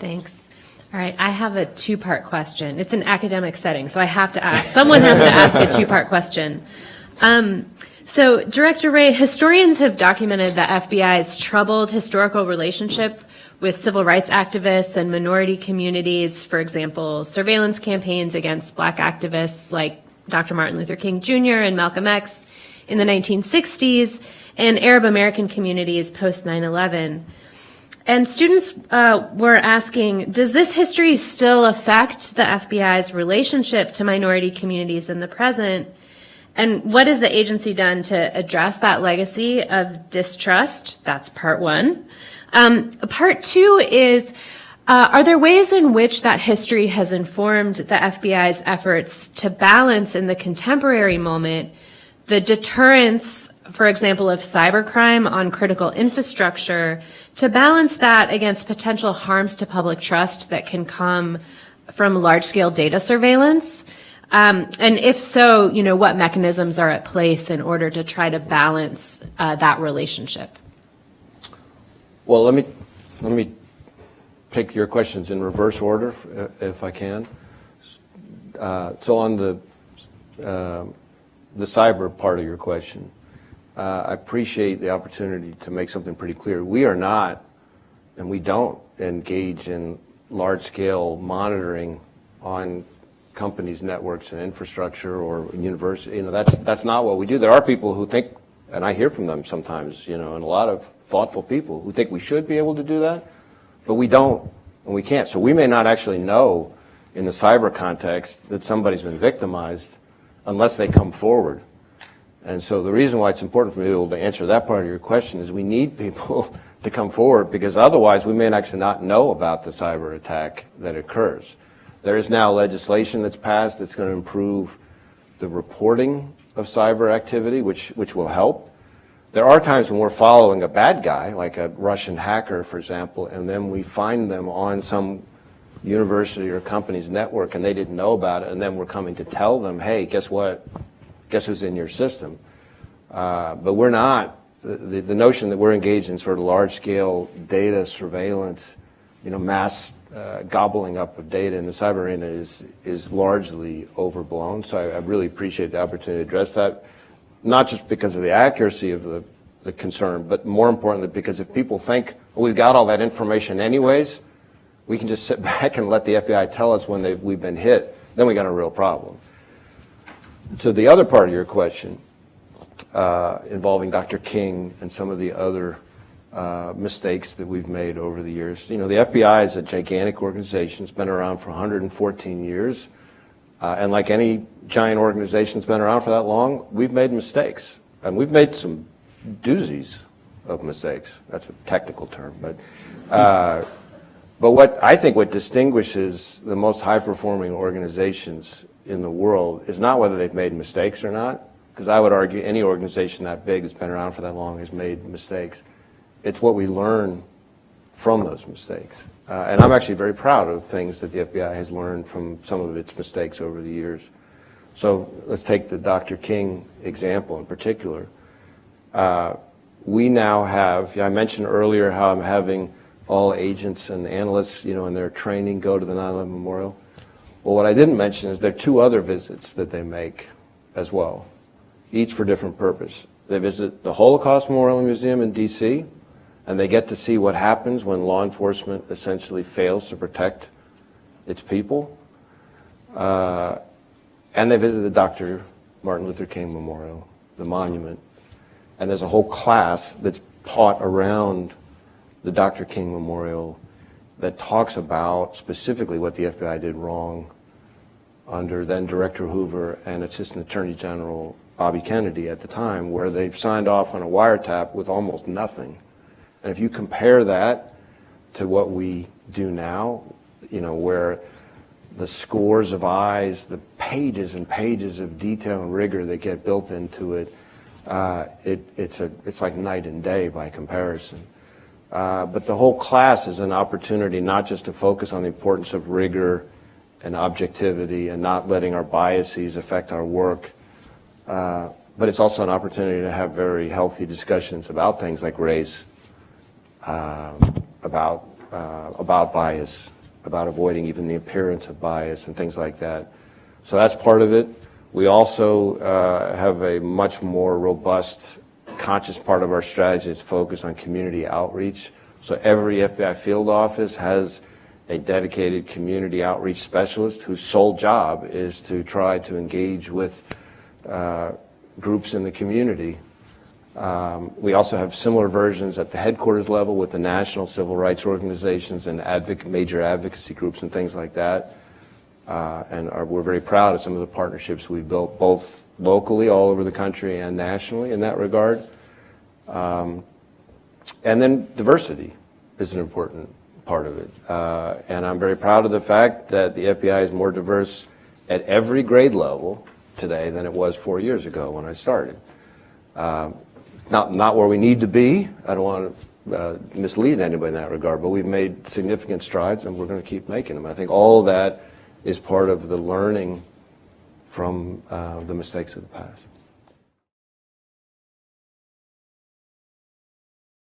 Thanks. All right, I have a two-part question. It's an academic setting, so I have to ask. Someone has to ask a two-part question. Um, so, Director Wray, historians have documented the FBI's troubled historical relationship with civil rights activists and minority communities, for example, surveillance campaigns against black activists like Dr. Martin Luther King Jr. and Malcolm X in the 1960s, and Arab American communities post 9-11. And students uh, were asking, does this history still affect the FBI's relationship to minority communities in the present? And what has the agency done to address that legacy of distrust? That's part one. Um, part two is, uh, are there ways in which that history has informed the FBI's efforts to balance in the contemporary moment the deterrence, for example, of cybercrime on critical infrastructure, to balance that against potential harms to public trust that can come from large-scale data surveillance? Um, and if so, you know, what mechanisms are at place in order to try to balance uh, that relationship? Well, let me let me take your questions in reverse order, if I can. Uh, so on the uh, the cyber part of your question, uh, I appreciate the opportunity to make something pretty clear. We are not, and we don't engage in large-scale monitoring on companies' networks and infrastructure or university. You know, that's that's not what we do. There are people who think, and I hear from them sometimes, you know, and a lot of thoughtful people who think we should be able to do that, but we don't and we can't. So we may not actually know in the cyber context that somebody's been victimized unless they come forward. And so the reason why it's important for me to be able to answer that part of your question is we need people to come forward because otherwise we may actually not know about the cyber attack that occurs. There is now legislation that's passed that's going to improve the reporting of cyber activity, which, which will help. There are times when we're following a bad guy, like a Russian hacker, for example, and then we find them on some university or company's network and they didn't know about it, and then we're coming to tell them, hey, guess what? Guess who's in your system? Uh, but we're not. The, the notion that we're engaged in sort of large-scale data surveillance, you know, mass uh, gobbling up of data in the cyber arena is, is largely overblown. So I, I, really appreciate the opportunity to address that, not just because of the accuracy of the, the concern, but more importantly because if people think, well, we've got all that information anyways, we can just sit back and let the FBI tell us when we've been hit, then we got a real problem. To the other part of your question, uh, involving Dr. King and some of the other uh, mistakes that we've made over the years. You know, the FBI is a gigantic organization. It's been around for 114 years. Uh, and like any giant organization that's been around for that long, we've made mistakes. And we've made some doozies of mistakes. That's a technical term. But, uh, but what I think what distinguishes the most high-performing organizations in the world is not whether they've made mistakes or not, because I would argue any organization that big that's been around for that long has made mistakes it's what we learn from those mistakes. Uh, and I'm actually very proud of things that the FBI has learned from some of its mistakes over the years. So let's take the Dr. King example in particular. Uh, we now have, I mentioned earlier how I'm having all agents and analysts, you know, in their training go to the 9-11 Memorial. Well, what I didn't mention is there are two other visits that they make as well, each for different purpose. They visit the Holocaust Memorial Museum in D.C., and they get to see what happens when law enforcement essentially fails to protect its people. Uh, and they visited Dr. Martin Luther King Memorial, the monument. And there's a whole class that's taught around the Dr. King Memorial that talks about specifically what the FBI did wrong under then Director Hoover and Assistant Attorney General Bobby Kennedy at the time, where they signed off on a wiretap with almost nothing. And if you compare that to what we do now, you know, where the scores of eyes, the pages and pages of detail and rigor that get built into it, uh, it it's, a, it's like night and day by comparison. Uh, but the whole class is an opportunity not just to focus on the importance of rigor and objectivity and not letting our biases affect our work, uh, but it's also an opportunity to have very healthy discussions about things like race, um, about uh, about bias, about avoiding even the appearance of bias and things like that. So that's part of it. We also uh, have a much more robust, conscious part of our strategy is focused on community outreach. So every FBI field office has a dedicated community outreach specialist whose sole job is to try to engage with uh, groups in the community. Um, We also have similar versions at the headquarters level with the national civil rights organizations and advoc- major advocacy groups and things like that. Uh, And are- we're very proud of some of the partnerships we've built, both locally, all over the country, and nationally in that regard. Um, And then diversity is an important part of it. Uh, And I'm very proud of the fact that the FBI is more diverse at every grade level today than it was four years ago when I started. Um, Not, not where we need to be, I don't want to uh, mislead anybody in that regard, but we've made significant strides and we're going to keep making them. I think all that is part of the learning from uh, the mistakes of the past.